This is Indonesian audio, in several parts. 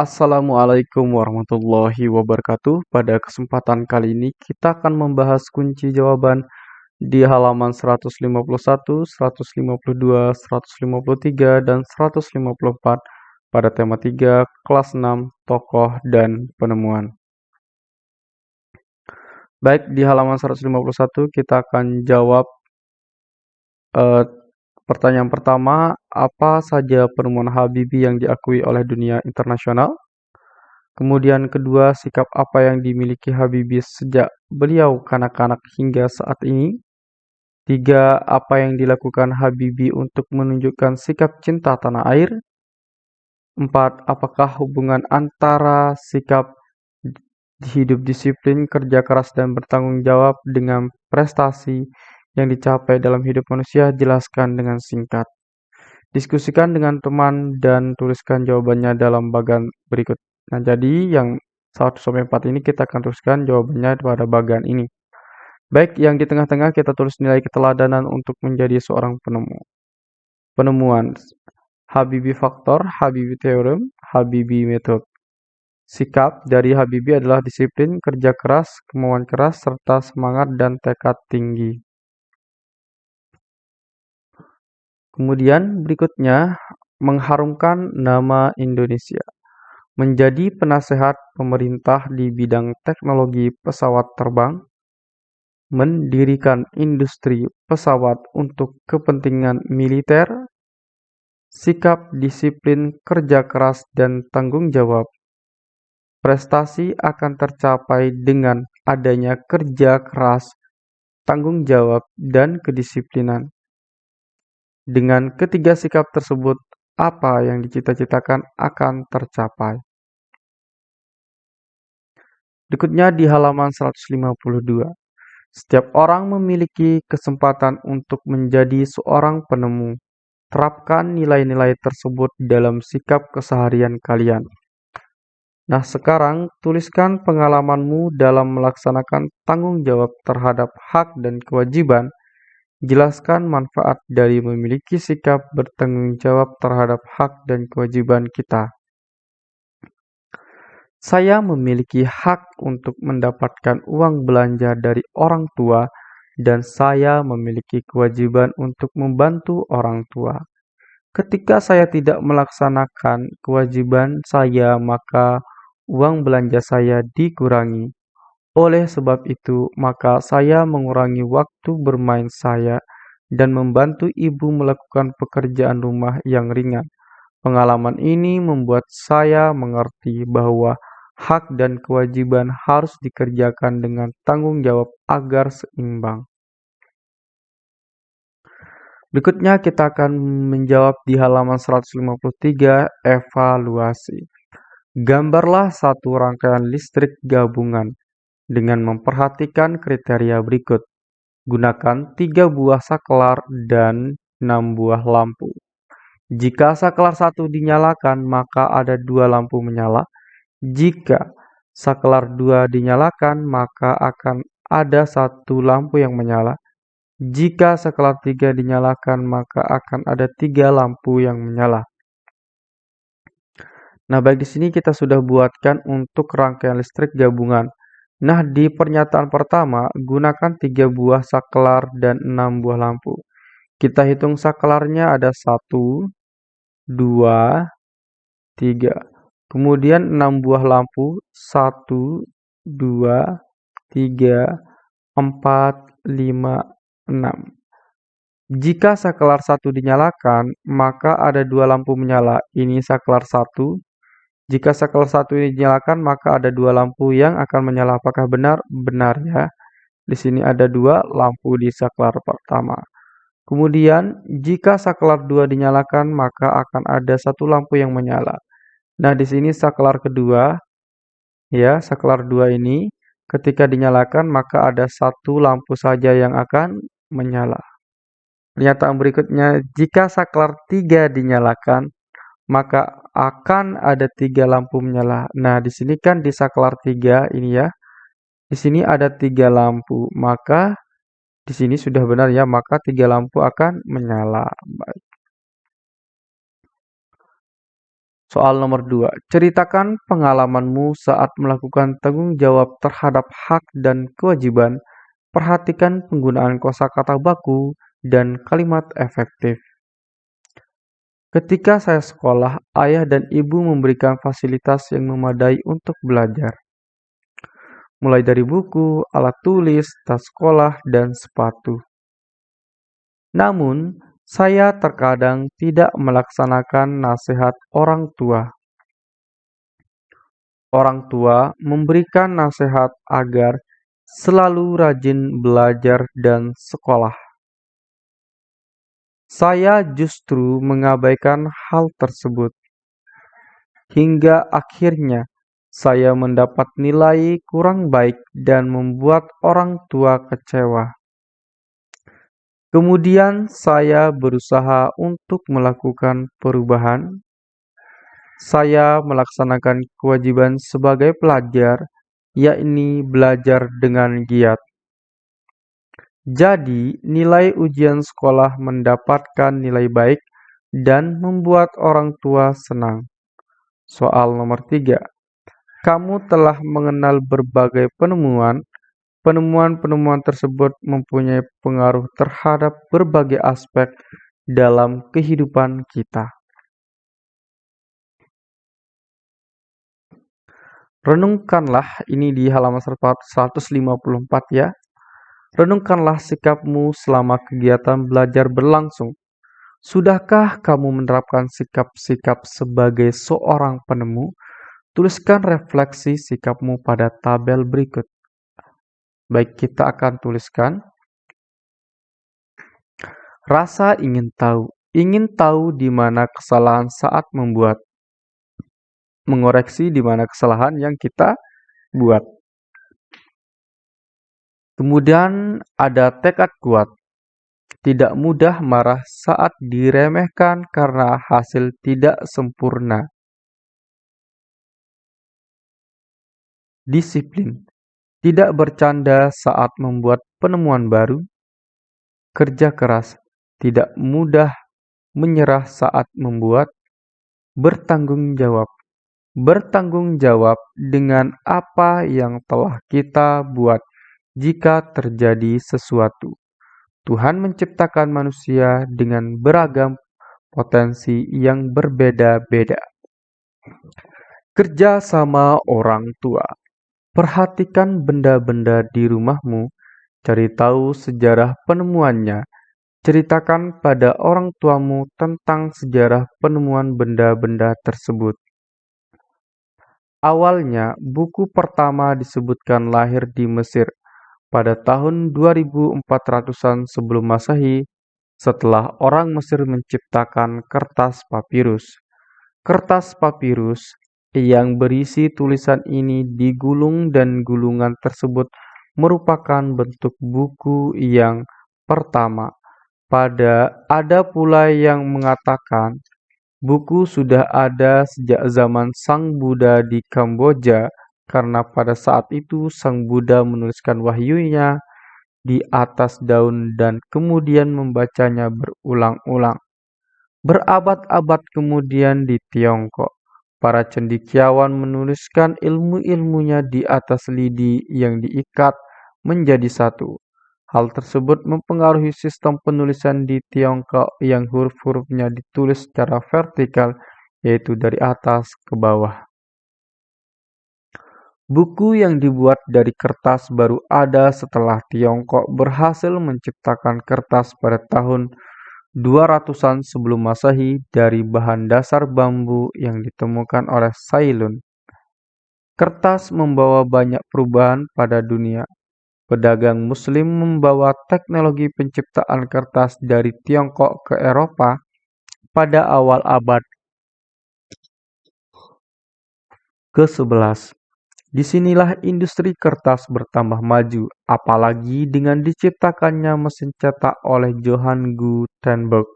Assalamualaikum warahmatullahi wabarakatuh. Pada kesempatan kali ini kita akan membahas kunci jawaban di halaman 151, 152, 153, dan 154 pada tema 3 kelas 6 tokoh dan penemuan. Baik, di halaman 151 kita akan jawab uh, pertanyaan pertama, apa saja penemuan Habibie yang diakui oleh dunia internasional? Kemudian kedua, sikap apa yang dimiliki Habibie sejak beliau kanak-kanak hingga saat ini? Tiga, apa yang dilakukan Habibie untuk menunjukkan sikap cinta tanah air? Empat, apakah hubungan antara sikap hidup disiplin, kerja keras, dan bertanggung jawab dengan prestasi yang dicapai dalam hidup manusia, jelaskan dengan singkat. Diskusikan dengan teman dan tuliskan jawabannya dalam bagian berikut. Nah, jadi yang 1 sampai 4 ini kita akan tuliskan jawabannya pada bagian ini. Baik, yang di tengah-tengah kita tulis nilai keteladanan untuk menjadi seorang penemu. Penemuan Habibi faktor, Habibi teorem, Habibi metode. Sikap dari Habibie adalah disiplin, kerja keras, kemauan keras, serta semangat dan tekad tinggi. Kemudian berikutnya, mengharumkan nama Indonesia. Menjadi penasehat pemerintah di bidang teknologi pesawat terbang, mendirikan industri pesawat untuk kepentingan militer, sikap disiplin, kerja keras, dan tanggung jawab Prestasi akan tercapai dengan adanya kerja keras, tanggung jawab, dan kedisiplinan. Dengan ketiga sikap tersebut, apa yang dicita-citakan akan tercapai. Berikutnya di halaman 152. Setiap orang memiliki kesempatan untuk menjadi seorang penemu. Terapkan nilai-nilai tersebut dalam sikap keseharian kalian. Nah, sekarang tuliskan pengalamanmu dalam melaksanakan tanggung jawab terhadap hak dan kewajiban. Jelaskan manfaat dari memiliki sikap bertanggung jawab terhadap hak dan kewajiban kita. Saya memiliki hak untuk mendapatkan uang belanja dari orang tua, dan saya memiliki kewajiban untuk membantu orang tua. Ketika saya tidak melaksanakan kewajiban saya, maka uang belanja saya dikurangi. Oleh sebab itu, maka saya mengurangi waktu bermain saya dan membantu ibu melakukan pekerjaan rumah yang ringan. Pengalaman ini membuat saya mengerti bahwa hak dan kewajiban harus dikerjakan dengan tanggung jawab agar seimbang. Berikutnya kita akan menjawab di halaman 153 evaluasi. Gambarlah satu rangkaian listrik gabungan dengan memperhatikan kriteria berikut. Gunakan tiga buah saklar dan enam buah lampu. Jika saklar satu dinyalakan, maka ada dua lampu menyala. Jika saklar dua dinyalakan, maka akan ada satu lampu yang menyala. Jika saklar tiga dinyalakan, maka akan ada tiga lampu yang menyala. Nah, baik di sini kita sudah buatkan untuk rangkaian listrik gabungan. Nah, di pernyataan pertama, gunakan tiga buah saklar dan enam buah lampu. Kita hitung saklarnya ada satu, dua, tiga. Kemudian enam buah lampu, satu, dua, tiga, empat, lima, enam. Jika saklar satu dinyalakan, maka ada dua lampu menyala. Ini saklar satu, jika saklar satu ini dinyalakan, maka ada dua lampu yang akan menyala. Apakah benar? Benar ya. Di sini ada dua lampu di saklar pertama. Kemudian, jika saklar dua dinyalakan, maka akan ada satu lampu yang menyala. Nah, di sini saklar kedua, ya, saklar dua ini, ketika dinyalakan, maka ada satu lampu saja yang akan menyala. Pernyataan berikutnya, jika saklar tiga dinyalakan, maka akan ada tiga lampu menyala. Nah, di sini kan di saklar tiga ini ya. Di sini ada tiga lampu, maka di sini sudah benar ya, maka tiga lampu akan menyala. Baik. Soal nomor 2. Ceritakan pengalamanmu saat melakukan tanggung jawab terhadap hak dan kewajiban. Perhatikan penggunaan kosakata baku dan kalimat efektif. Ketika saya sekolah, ayah dan ibu memberikan fasilitas yang memadai untuk belajar. Mulai dari buku, alat tulis, tas sekolah, dan sepatu. Namun, saya terkadang tidak melaksanakan nasihat orang tua. Orang tua memberikan nasihat agar selalu rajin belajar dan sekolah. Saya justru mengabaikan hal tersebut. Hingga akhirnya saya mendapat nilai kurang baik dan membuat orang tua kecewa. Kemudian saya berusaha untuk melakukan perubahan. Saya melaksanakan kewajiban sebagai pelajar, yakni belajar dengan giat. Jadi, nilai ujian sekolah mendapatkan nilai baik dan membuat orang tua senang. Soal nomor tiga, kamu telah mengenal berbagai penemuan Penemuan-penemuan tersebut mempunyai pengaruh terhadap berbagai aspek dalam kehidupan kita. Renungkanlah ini di halaman 154 ya. Renungkanlah sikapmu selama kegiatan belajar berlangsung. Sudahkah kamu menerapkan sikap-sikap sebagai seorang penemu? Tuliskan refleksi sikapmu pada tabel berikut. Baik, kita akan tuliskan rasa ingin tahu. Ingin tahu di mana kesalahan saat membuat. Mengoreksi di mana kesalahan yang kita buat. Kemudian ada tekad kuat. Tidak mudah marah saat diremehkan karena hasil tidak sempurna. Disiplin. Tidak bercanda saat membuat penemuan baru, kerja keras, tidak mudah menyerah saat membuat, bertanggung jawab, bertanggung jawab dengan apa yang telah kita buat jika terjadi sesuatu. Tuhan menciptakan manusia dengan beragam potensi yang berbeda-beda. Kerja sama orang tua Perhatikan benda-benda di rumahmu, cari tahu sejarah penemuannya, ceritakan pada orang tuamu tentang sejarah penemuan benda-benda tersebut. Awalnya, buku pertama disebutkan lahir di Mesir pada tahun 2400-an sebelum Masehi setelah orang Mesir menciptakan kertas papirus. Kertas papirus yang berisi tulisan ini digulung dan gulungan tersebut merupakan bentuk buku yang pertama. Pada ada pula yang mengatakan buku sudah ada sejak zaman Sang Buddha di Kamboja karena pada saat itu Sang Buddha menuliskan wahyunya di atas daun dan kemudian membacanya berulang-ulang. Berabad-abad kemudian di Tiongkok, Para cendekiawan menuliskan ilmu-ilmunya di atas lidi yang diikat menjadi satu. Hal tersebut mempengaruhi sistem penulisan di Tiongkok yang huruf-hurufnya ditulis secara vertikal, yaitu dari atas ke bawah. Buku yang dibuat dari kertas baru ada setelah Tiongkok berhasil menciptakan kertas pada tahun 200-an sebelum Masehi dari bahan dasar bambu yang ditemukan oleh Sailun. Kertas membawa banyak perubahan pada dunia. Pedagang muslim membawa teknologi penciptaan kertas dari Tiongkok ke Eropa pada awal abad ke-11. Di sinilah industri kertas bertambah maju, apalagi dengan diciptakannya mesin cetak oleh Johann Gutenberg.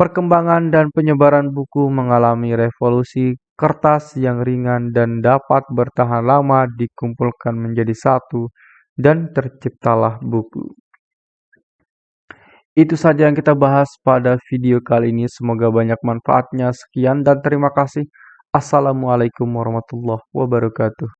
Perkembangan dan penyebaran buku mengalami revolusi kertas yang ringan dan dapat bertahan lama dikumpulkan menjadi satu dan terciptalah buku. Itu saja yang kita bahas pada video kali ini. Semoga banyak manfaatnya. Sekian dan terima kasih. Assalamualaikum warahmatullahi wabarakatuh.